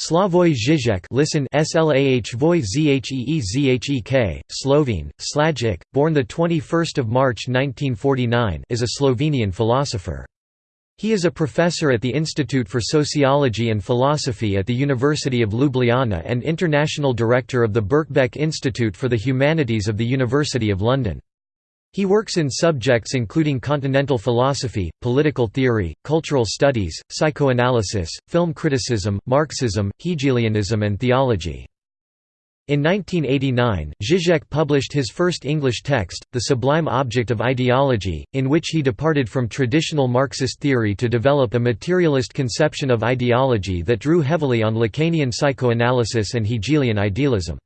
Slavoj Žižek listen Slavoj Zheezhek, Slovene, Slajic, born 21 March 1949 is a Slovenian philosopher. He is a professor at the Institute for Sociology and Philosophy at the University of Ljubljana and international director of the Birkbeck Institute for the Humanities of the University of London. He works in subjects including continental philosophy, political theory, cultural studies, psychoanalysis, film criticism, Marxism, Hegelianism and theology. In 1989, Zizek published his first English text, The Sublime Object of Ideology, in which he departed from traditional Marxist theory to develop a materialist conception of ideology that drew heavily on Lacanian psychoanalysis and Hegelian idealism.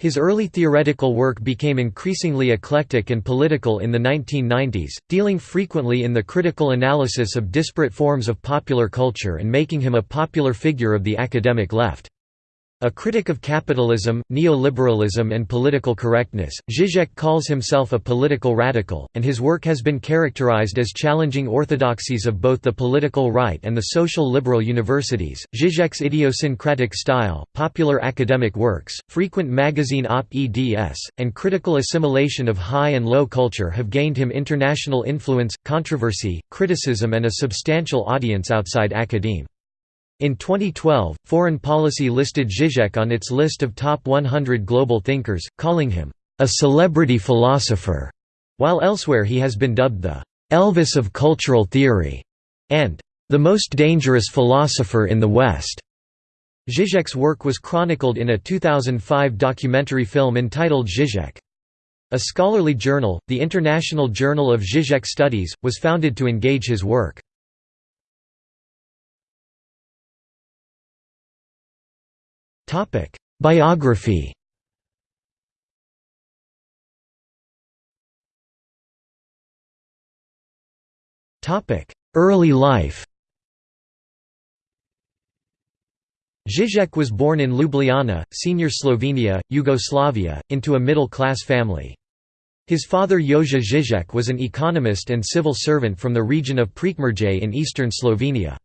His early theoretical work became increasingly eclectic and political in the 1990s, dealing frequently in the critical analysis of disparate forms of popular culture and making him a popular figure of the academic left. A critic of capitalism, neoliberalism and political correctness, Zizek calls himself a political radical, and his work has been characterized as challenging orthodoxies of both the political right and the social liberal universities. Zizek's idiosyncratic style, popular academic works, frequent magazine op-eds, and critical assimilation of high and low culture have gained him international influence, controversy, criticism and a substantial audience outside academe. In 2012, Foreign Policy listed Zizek on its list of top 100 global thinkers, calling him, "...a celebrity philosopher", while elsewhere he has been dubbed the "...Elvis of cultural theory", and "...the most dangerous philosopher in the West". Zizek's work was chronicled in a 2005 documentary film entitled Zizek. A scholarly journal, the International Journal of Zizek Studies, was founded to engage his work. Topic: Biography. Topic: Early life. Zizek was born in Ljubljana, Senior Slovenia, Yugoslavia, into a middle-class family. His father Jože Zizek was an economist and civil servant from the region of Prekmurje in eastern Slovenia.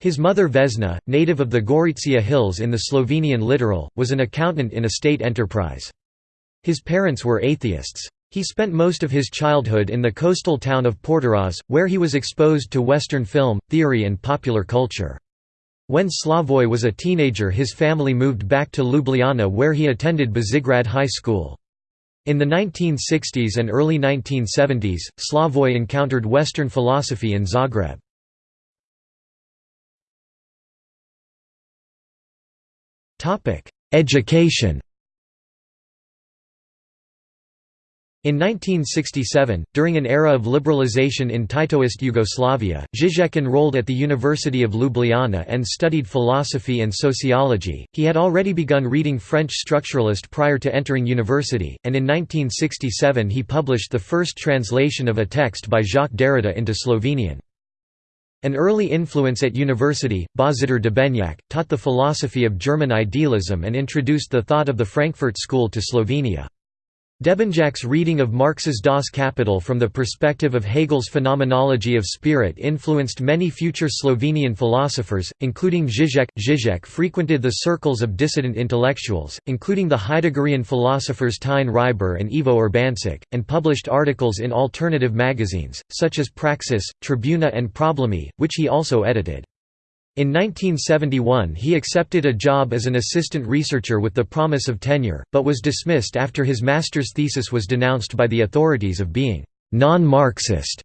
His mother Vesna, native of the Gorizia Hills in the Slovenian littoral, was an accountant in a state enterprise. His parents were atheists. He spent most of his childhood in the coastal town of Portorož, where he was exposed to Western film, theory and popular culture. When Slavoj was a teenager his family moved back to Ljubljana where he attended Bežigrad High School. In the 1960s and early 1970s, Slavoj encountered Western philosophy in Zagreb. Education In 1967, during an era of liberalization in Titoist Yugoslavia, Zizek enrolled at the University of Ljubljana and studied philosophy and sociology. He had already begun reading French structuralist prior to entering university, and in 1967 he published the first translation of a text by Jacques Derrida into Slovenian. An early influence at university, Božidar Debenjak, taught the philosophy of German idealism and introduced the thought of the Frankfurt School to Slovenia. Debenjak's reading of Marx's Das Kapital from the perspective of Hegel's phenomenology of spirit influenced many future Slovenian philosophers, including Zizek. Zizek frequented the circles of dissident intellectuals, including the Heideggerian philosophers Tine Hribar and Ivo Urbancic, and published articles in alternative magazines, such as Praxis, Tribuna and Problemi, which he also edited. In 1971 he accepted a job as an assistant researcher with the promise of tenure, but was dismissed after his master's thesis was denounced by the authorities of being «non-Marxist».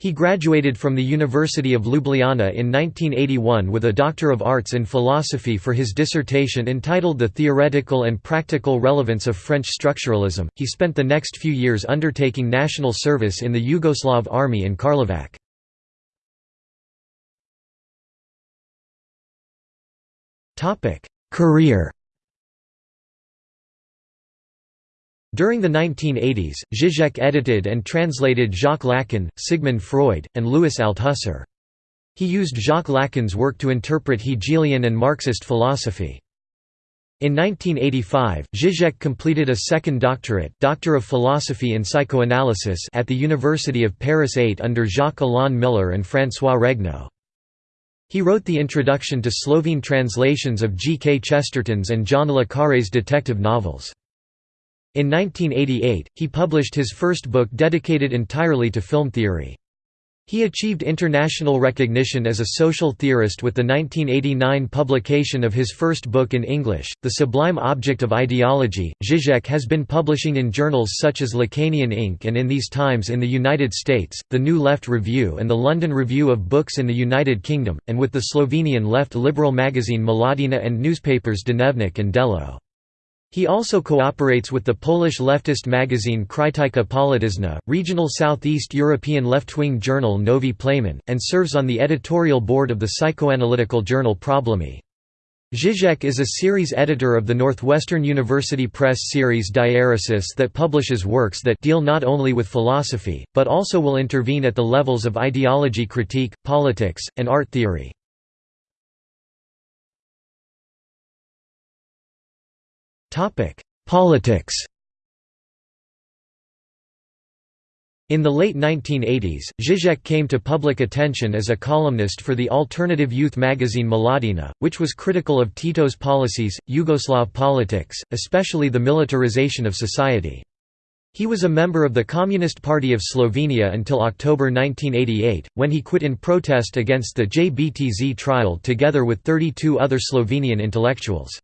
He graduated from the University of Ljubljana in 1981 with a Doctor of Arts in Philosophy for his dissertation entitled The Theoretical and Practical Relevance of French Structuralism. He spent the next few years undertaking national service in the Yugoslav army in Karlovac. Topic: Career. During the 1980s, Zizek edited and translated Jacques Lacan, Sigmund Freud, and Louis Althusser. He used Jacques Lacan's work to interpret Hegelian and Marxist philosophy. In 1985, Zizek completed a second doctorate Doctor of Philosophy in Psychoanalysis at the University of Paris 8 under Jacques Alain Miller and François Regnault. He wrote the introduction to Slovene translations of G. K. Chesterton's and John le Carré's detective novels. In 1988, he published his first book dedicated entirely to film theory. He achieved international recognition as a social theorist with the 1989 publication of his first book in English, The Sublime Object of Ideology. Zizek has been publishing in journals such as Lacanian Ink. and in these times in the United States, the New Left Review and the London Review of Books in the United Kingdom, and with the Slovenian left liberal magazine Mladina and newspapers Dnevnik and Delo. He also cooperates with the Polish leftist magazine Krytyka Polityczna, regional Southeast European left-wing journal Novi Plamen, and serves on the editorial board of the psychoanalytical journal Problemi. Zizek is a series editor of the Northwestern University Press series Diaeresis that publishes works that deal not only with philosophy, but also will intervene at the levels of ideology critique, politics, and art theory. Politics In the late 1980s, Zizek came to public attention as a columnist for the alternative youth magazine Mladina, which was critical of Tito's policies, Yugoslav politics, especially the militarization of society. He was a member of the Communist Party of Slovenia until October 1988, when he quit in protest against the JBTZ trial together with 32 other Slovenian intellectuals.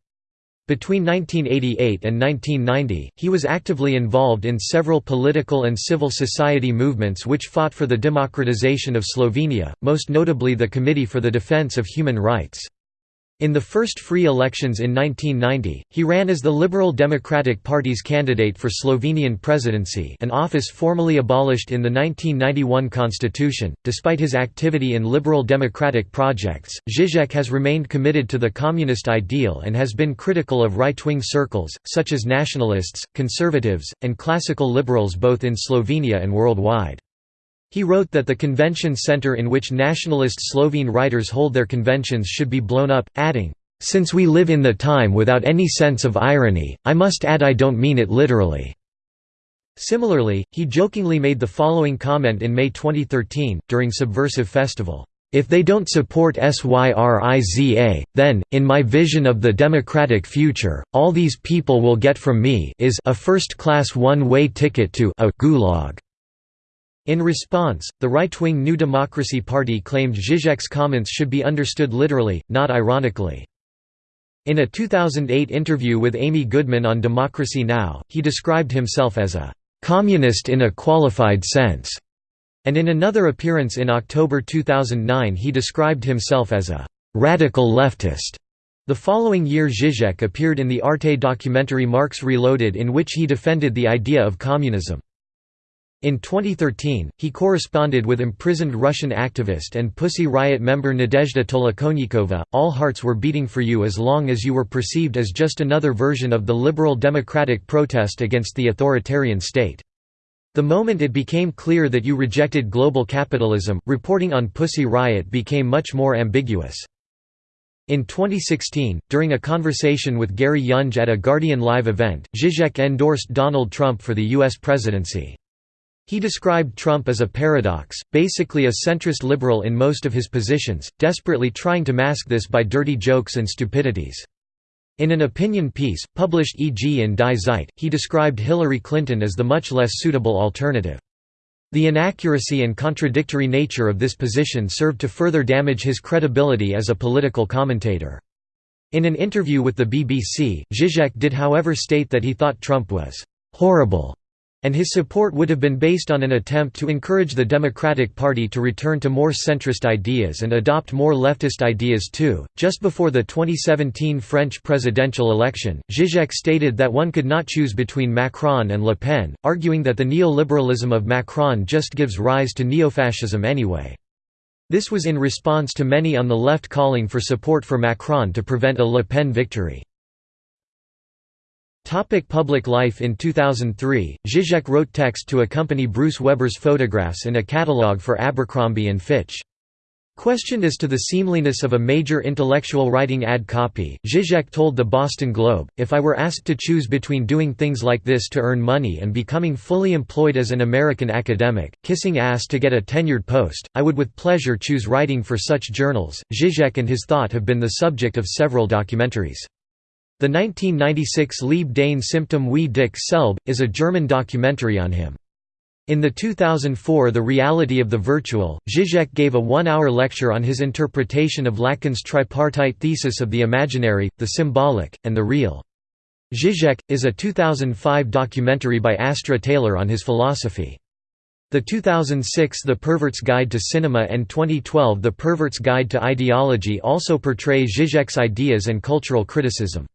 Between 1988 and 1990, he was actively involved in several political and civil society movements which fought for the democratization of Slovenia, most notably the Committee for the Defense of Human Rights. In the first free elections in 1990, he ran as the Liberal Democratic Party's candidate for Slovenian presidency an office formally abolished in the 1991 constitution. Despite his activity in liberal democratic projects, Zizek has remained committed to the communist ideal and has been critical of right-wing circles, such as nationalists, conservatives, and classical liberals both in Slovenia and worldwide. He wrote that the convention center in which nationalist Slovene writers hold their conventions should be blown up, adding, "...since we live in the time without any sense of irony, I must add I don't mean it literally." Similarly, he jokingly made the following comment in May 2013, during Subversive Festival. If they don't support SYRIZA, then, in my vision of the democratic future, all these people will get from me is a first-class one-way ticket to a gulag. In response, the right-wing New Democracy Party claimed Zizek's comments should be understood literally, not ironically. In a 2008 interview with Amy Goodman on Democracy Now!, he described himself as a «communist in a qualified sense», and in another appearance in October 2009 he described himself as a «radical leftist». The following year Zizek appeared in the Arte documentary Marx Reloaded in which he defended the idea of communism. In 2013, he corresponded with imprisoned Russian activist and Pussy Riot member Nadezhda Tolokonnikova. All hearts were beating for you as long as you were perceived as just another version of the liberal democratic protest against the authoritarian state. The moment it became clear that you rejected global capitalism, reporting on Pussy Riot became much more ambiguous. In 2016, during a conversation with Gary Younge at a Guardian Live event, Zizek endorsed Donald Trump for the U.S. presidency. He described Trump as a paradox, basically a centrist liberal in most of his positions, desperately trying to mask this by dirty jokes and stupidities. In an opinion piece, published e.g. in Die Zeit, he described Hillary Clinton as the much less suitable alternative. The inaccuracy and contradictory nature of this position served to further damage his credibility as a political commentator. In an interview with the BBC, Zizek did however state that he thought Trump was «horrible» and his support would have been based on an attempt to encourage the Democratic Party to return to more centrist ideas and adopt more leftist ideas too. Just before the 2017 French presidential election, Zizek stated that one could not choose between Macron and Le Pen, arguing that the neoliberalism of Macron just gives rise to neofascism anyway. This was in response to many on the left calling for support for Macron to prevent a Le Pen victory. Topic public life In 2003, Zizek wrote text to accompany Bruce Weber's photographs in a catalogue for Abercrombie & Fitch. Questioned as to the seemliness of a major intellectual writing ad copy, Zizek told the Boston Globe, If I were asked to choose between doing things like this to earn money and becoming fully employed as an American academic, kissing ass to get a tenured post, I would with pleasure choose writing for such journals. Zizek and his thought have been the subject of several documentaries. The 1996 Liebe Dein Symptom wie dich Selb, is a German documentary on him. In the 2004 The Reality of the Virtual, Zizek gave a one-hour lecture on his interpretation of Lacan's tripartite thesis of the imaginary, the symbolic, and the real. Zizek, is a 2005 documentary by Astra Taylor on his philosophy. The 2006 The Pervert's Guide to Cinema and 2012 The Pervert's Guide to Ideology also portray Zizek's ideas and cultural criticism.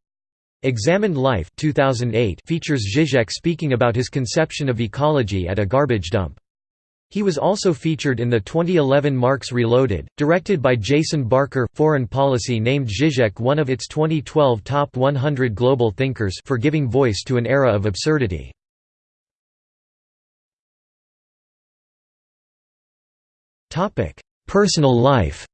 Examined Life 2008 features Zizek speaking about his conception of ecology at a garbage dump. He was also featured in the 2011 Marx Reloaded, directed by Jason Barker. Foreign Policy named Zizek one of its 2012 top 100 global thinkers for giving voice to an era of absurdity. Personal life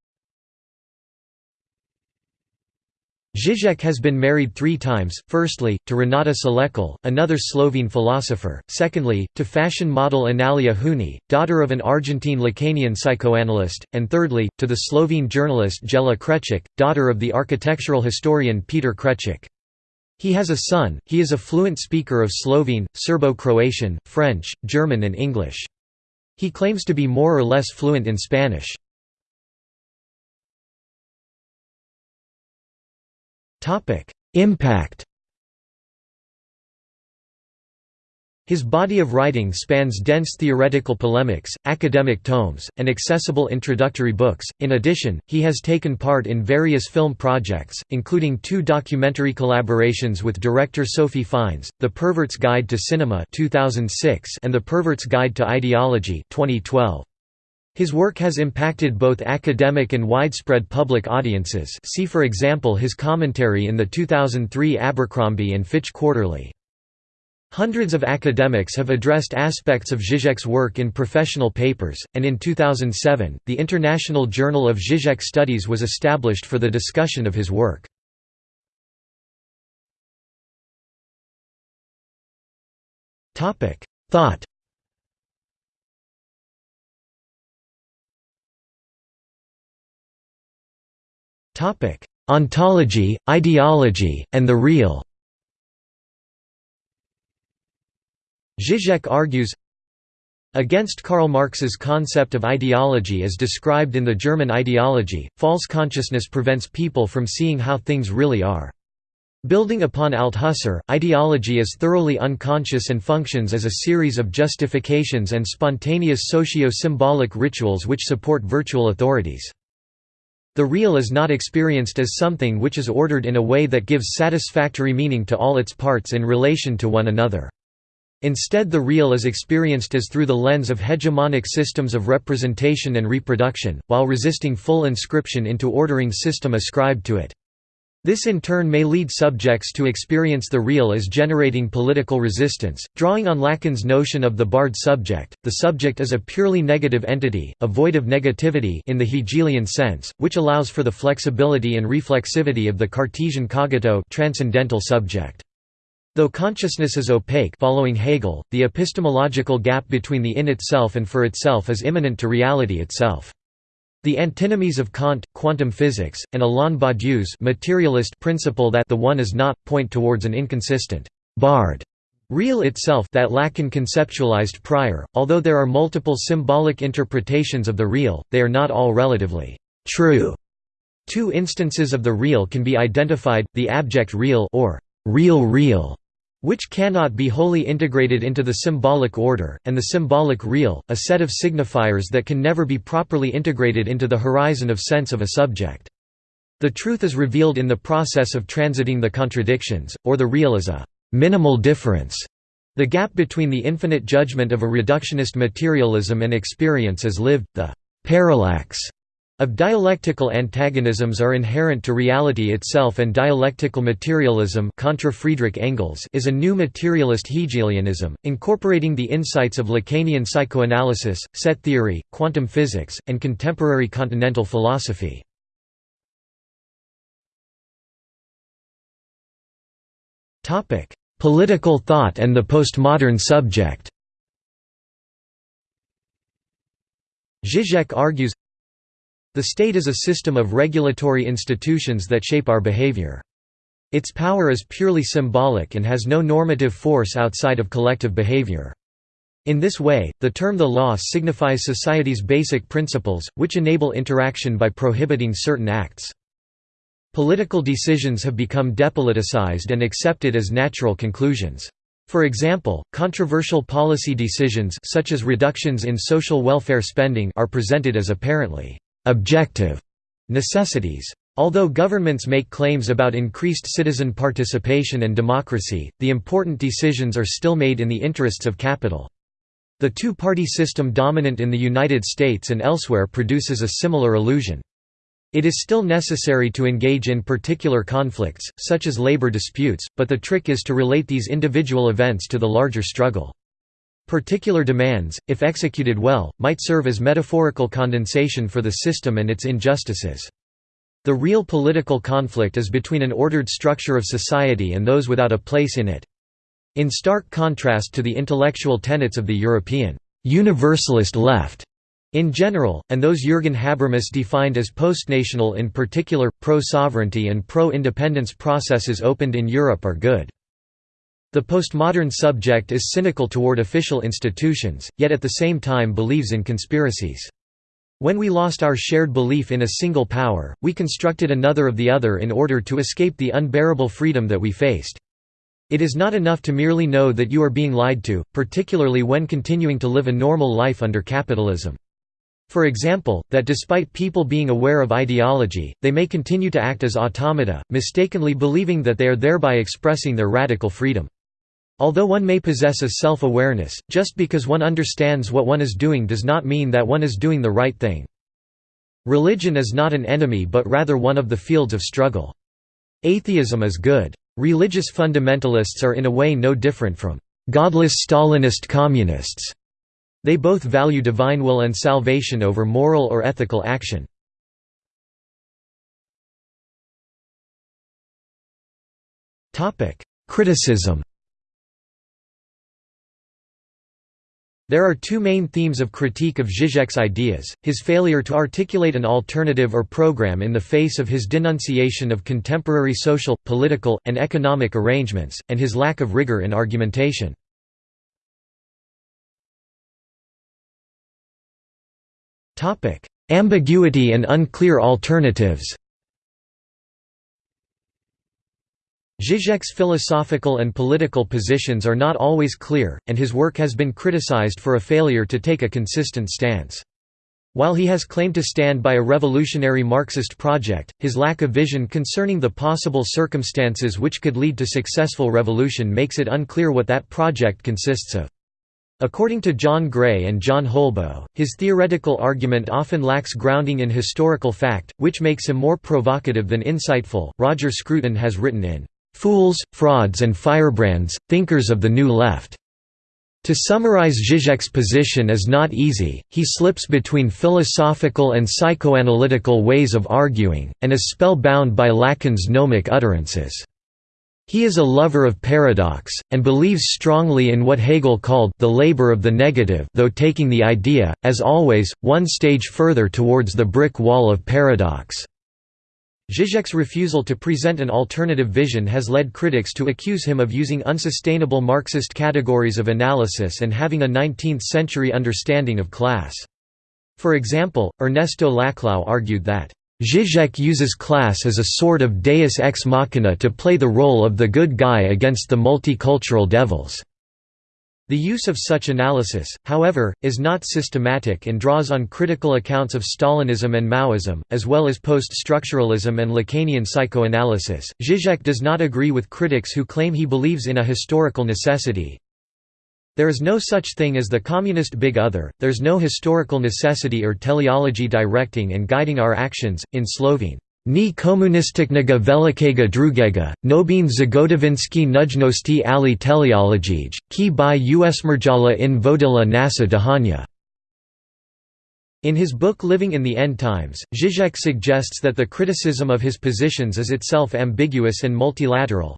Zizek has been married three times, firstly, to Renata Salecl, another Slovene philosopher, secondly, to fashion model Analia Hounie, daughter of an Argentine Lacanian psychoanalyst, and thirdly, to the Slovene journalist Jela Kreček, daughter of the architectural historian Peter Kreček. He has a son, he is a fluent speaker of Slovene, Serbo-Croatian, French, German and English. He claims to be more or less fluent in Spanish. Impact His body of writing spans dense theoretical polemics, academic tomes, and accessible introductory books. In addition, he has taken part in various film projects, including two documentary collaborations with director Sophie Fiennes, The Pervert's Guide to Cinema (2006) and The Pervert's Guide to Ideology (2012). His work has impacted both academic and widespread public audiences see for example his commentary in the 2003 Abercrombie and Fitch Quarterly. Hundreds of academics have addressed aspects of Zizek's work in professional papers, and in 2007, the International Journal of Zizek Studies was established for the discussion of his work. Thought Topic: Ontology, ideology, and the real. Zizek argues Against Karl Marx's concept of ideology as described in the German ideology, false consciousness prevents people from seeing how things really are. Building upon Althusser, ideology is thoroughly unconscious and functions as a series of justifications and spontaneous socio-symbolic rituals which support virtual authorities. The real is not experienced as something which is ordered in a way that gives satisfactory meaning to all its parts in relation to one another. Instead the real is experienced as through the lens of hegemonic systems of representation and reproduction, while resisting full inscription into ordering system ascribed to it. This in turn may lead subjects to experience the real as generating political resistance, drawing on Lacan's notion of the barred subject. The subject is a purely negative entity, a void of negativity in the Hegelian sense, which allows for the flexibility and reflexivity of the Cartesian cogito transcendental subject. Though consciousness is opaque following Hegel, the epistemological gap between the in itself and for itself is immanent to reality itself. The antinomies of Kant, quantum physics, and Alain Badiou's materialist principle that the one is not, point towards an inconsistent, barred real itself that Lacan conceptualized prior. Although there are multiple symbolic interpretations of the real, they are not all relatively true. Two instances of the real can be identified, the abject real or real real which cannot be wholly integrated into the symbolic order, and the symbolic real, a set of signifiers that can never be properly integrated into the horizon of sense of a subject. The truth is revealed in the process of transiting the contradictions, or the real is a minimal difference. The gap between the infinite judgment of a reductionist materialism and experience as lived, the parallax of dialectical antagonisms are inherent to reality itself and dialectical materialism contra Friedrich Engels is a new materialist Hegelianism, incorporating the insights of Lacanian psychoanalysis, set theory, quantum physics, and contemporary continental philosophy. Political thought and the postmodern subject Zizek argues the state is a system of regulatory institutions that shape our behavior. Its power is purely symbolic and has no normative force outside of collective behavior. In this way, the term the law signifies society's basic principles, which enable interaction by prohibiting certain acts. Political decisions have become depoliticized and accepted as natural conclusions. For example, controversial policy decisions such as reductions in social welfare spending are presented as apparently objective necessities. Although governments make claims about increased citizen participation and democracy, the important decisions are still made in the interests of capital. The two-party system dominant in the United States and elsewhere produces a similar illusion. It is still necessary to engage in particular conflicts, such as labor disputes, but the trick is to relate these individual events to the larger struggle. Particular demands, if executed well, might serve as metaphorical condensation for the system and its injustices. The real political conflict is between an ordered structure of society and those without a place in it. In stark contrast to the intellectual tenets of the European universalist left in general, and those Jürgen Habermas defined as postnational in particular, pro-sovereignty and pro-independence processes opened in Europe are good. The postmodern subject is cynical toward official institutions, yet at the same time believes in conspiracies. When we lost our shared belief in a single power, we constructed another of the other in order to escape the unbearable freedom that we faced. It is not enough to merely know that you are being lied to, particularly when continuing to live a normal life under capitalism. For example, that despite people being aware of ideology, they may continue to act as automata, mistakenly believing that they are thereby expressing their radical freedom. Although one may possess a self-awareness, just because one understands what one is doing does not mean that one is doing the right thing. Religion is not an enemy but rather one of the fields of struggle. Atheism is good. Religious fundamentalists are in a way no different from godless Stalinist communists. They both value divine will and salvation over moral or ethical action. Criticism There are two main themes of critique of Zizek's ideas, his failure to articulate an alternative or program in the face of his denunciation of contemporary social, political, and economic arrangements, and his lack of rigor in argumentation. Ambiguity and unclear alternatives Zizek's philosophical and political positions are not always clear, and his work has been criticized for a failure to take a consistent stance. While he has claimed to stand by a revolutionary Marxist project, his lack of vision concerning the possible circumstances which could lead to successful revolution makes it unclear what that project consists of. According to John Gray and John Holbo, his theoretical argument often lacks grounding in historical fact, which makes him more provocative than insightful. Roger Scruton has written in Fools, Frauds and Firebrands, Thinkers of the New Left. To summarize Zizek's position is not easy, he slips between philosophical and psychoanalytical ways of arguing, and is spellbound by Lacan's gnomic utterances. He is a lover of paradox, and believes strongly in what Hegel called the labor of the negative though taking the idea, as always, one stage further towards the brick wall of paradox. Zizek's refusal to present an alternative vision has led critics to accuse him of using unsustainable Marxist categories of analysis and having a 19th-century understanding of class. For example, Ernesto Laclau argued that, "...Zizek uses class as a sort of deus ex machina to play the role of the good guy against the multicultural devils." The use of such analysis, however, is not systematic and draws on critical accounts of Stalinism and Maoism, as well as post-structuralism and Lacanian psychoanalysis. Zizek does not agree with critics who claim he believes in a historical necessity. There is no such thing as the communist big other, there's no historical necessity or teleology directing and guiding our actions. In Slovene, Ni komunistiknega velikega drugega, nobin zagotovinski nujnosti ali teleologij, ki by usmerjala in vodila nasa dahanya. In his book Living in the End Times, Zizek suggests that the criticism of his positions is itself ambiguous and multilateral.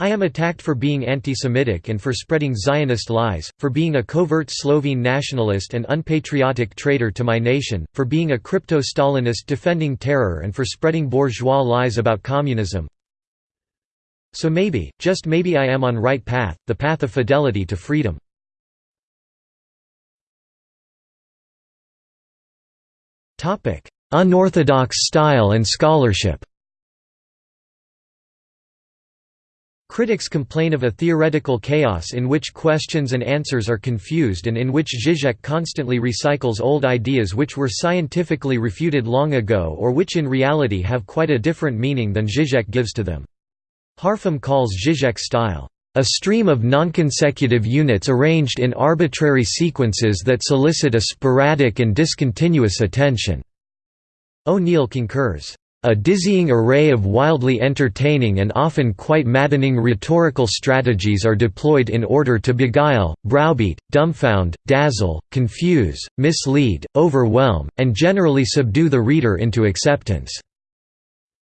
I am attacked for being anti-Semitic and for spreading Zionist lies, for being a covert Slovene nationalist and unpatriotic traitor to my nation, for being a crypto-Stalinist defending terror and for spreading bourgeois lies about communism. So maybe, just maybe I am on right path, the path of fidelity to freedom. Unorthodox style and scholarship Critics complain of a theoretical chaos in which questions and answers are confused and in which Zizek constantly recycles old ideas which were scientifically refuted long ago or which in reality have quite a different meaning than Zizek gives to them. Harpham calls Zizek's style, "...a stream of nonconsecutive units arranged in arbitrary sequences that solicit a sporadic and discontinuous attention." O'Neill concurs. A dizzying array of wildly entertaining and often quite maddening rhetorical strategies are deployed in order to beguile, browbeat, dumbfound, dazzle, confuse, mislead, overwhelm, and generally subdue the reader into acceptance.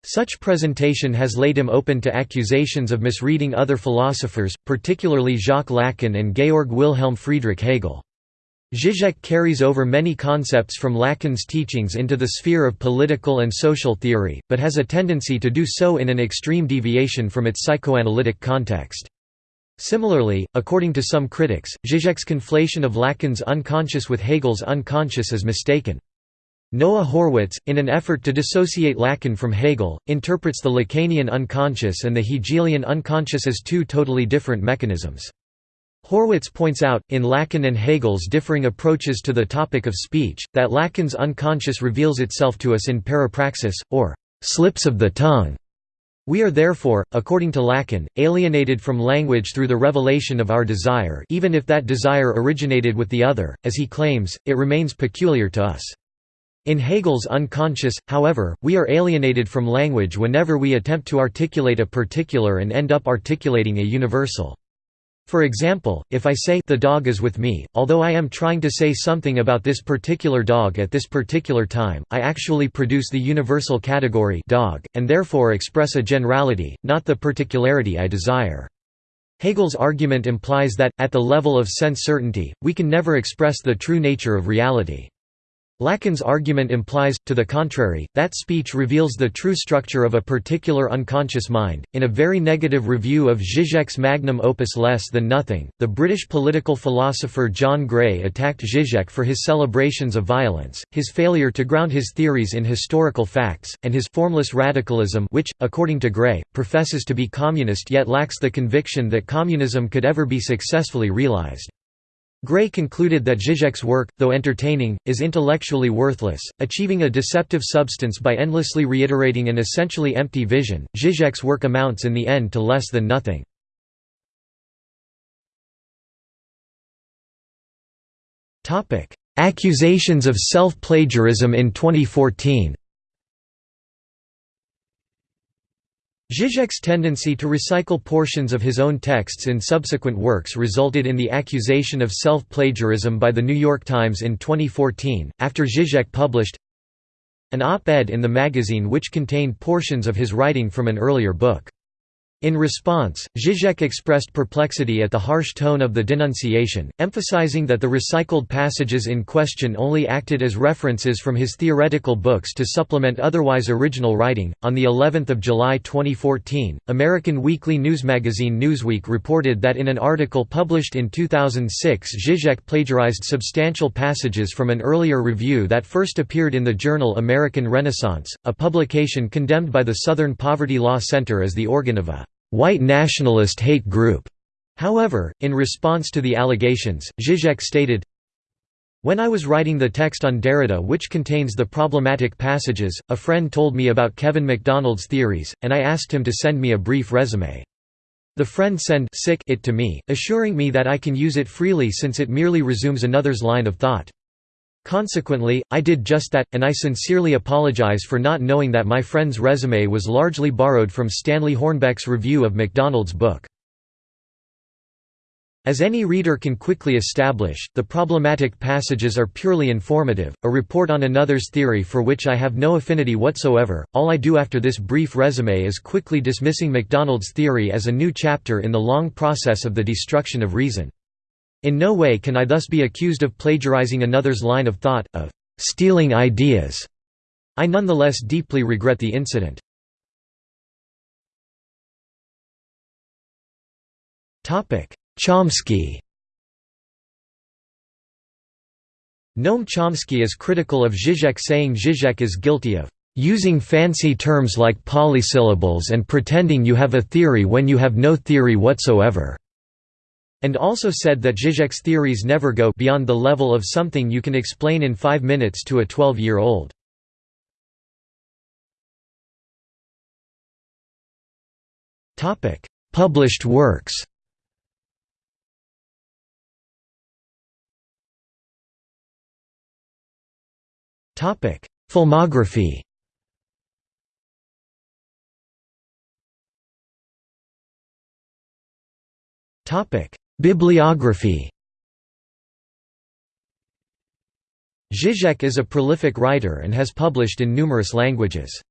Such presentation has laid him open to accusations of misreading other philosophers, particularly Jacques Lacan and Georg Wilhelm Friedrich Hegel. Zizek carries over many concepts from Lacan's teachings into the sphere of political and social theory, but has a tendency to do so in an extreme deviation from its psychoanalytic context. Similarly, according to some critics, Zizek's conflation of Lacan's unconscious with Hegel's unconscious is mistaken. Noah Horwitz, in an effort to dissociate Lacan from Hegel, interprets the Lacanian unconscious and the Hegelian unconscious as two totally different mechanisms. Horwitz points out, in Lacan and Hegel's differing approaches to the topic of speech, that Lacan's unconscious reveals itself to us in parapraxis, or slips of the tongue. We are therefore, according to Lacan, alienated from language through the revelation of our desire even if that desire originated with the other, as he claims, it remains peculiar to us. In Hegel's unconscious, however, we are alienated from language whenever we attempt to articulate a particular and end up articulating a universal. For example, if I say the dog is with me, although I am trying to say something about this particular dog at this particular time, I actually produce the universal category dog, and therefore express a generality, not the particularity I desire. Hegel's argument implies that, at the level of sense certainty, we can never express the true nature of reality. Lacan's argument implies, to the contrary, that speech reveals the true structure of a particular unconscious mind. In a very negative review of Zizek's magnum opus Less Than Nothing, the British political philosopher John Gray attacked Zizek for his celebrations of violence, his failure to ground his theories in historical facts, and his formless radicalism, which, according to Gray, professes to be communist yet lacks the conviction that communism could ever be successfully realized. Gray concluded that Zizek's work, though entertaining, is intellectually worthless, achieving a deceptive substance by endlessly reiterating an essentially empty vision. Zizek's work amounts in the end to less than nothing. Accusations of self-plagiarism in 2014 Zizek's tendency to recycle portions of his own texts in subsequent works resulted in the accusation of self-plagiarism by The New York Times in 2014, after Zizek published an op-ed in the magazine which contained portions of his writing from an earlier book. In response, Zizek expressed perplexity at the harsh tone of the denunciation, emphasizing that the recycled passages in question only acted as references from his theoretical books to supplement otherwise original writing. On the 11th of July 2014, American weekly news magazine Newsweek reported that in an article published in 2006, Zizek plagiarized substantial passages from an earlier review that first appeared in the journal American Renaissance, a publication condemned by the Southern Poverty Law Center as the organ of a white nationalist hate group. However, in response to the allegations, Zizek stated, When I was writing the text on Derrida which contains the problematic passages, a friend told me about Kevin MacDonald's theories, and I asked him to send me a brief resume. The friend send it to me, assuring me that I can use it freely since it merely resumes another's line of thought. Consequently, I did just that, and I sincerely apologize for not knowing that my friend's resume was largely borrowed from Stanley Hornbeck's review of MacDonald's book. As any reader can quickly establish, the problematic passages are purely informative, a report on another's theory for which I have no affinity whatsoever. All I do after this brief resume is quickly dismissing MacDonald's theory as a new chapter in the long process of the destruction of reason. In no way can I thus be accused of plagiarizing another's line of thought, of stealing ideas. I nonetheless deeply regret the incident. Chomsky Noam Chomsky is critical of Zizek saying Zizek is guilty of using fancy terms like polysyllables and pretending you have a theory when you have no theory whatsoever and also said that Zizek's theories never go beyond the level of something you can explain in five minutes to a 12-year-old. Published works. Filmography. Topic Bibliography Zizek is a prolific writer and has published in numerous languages.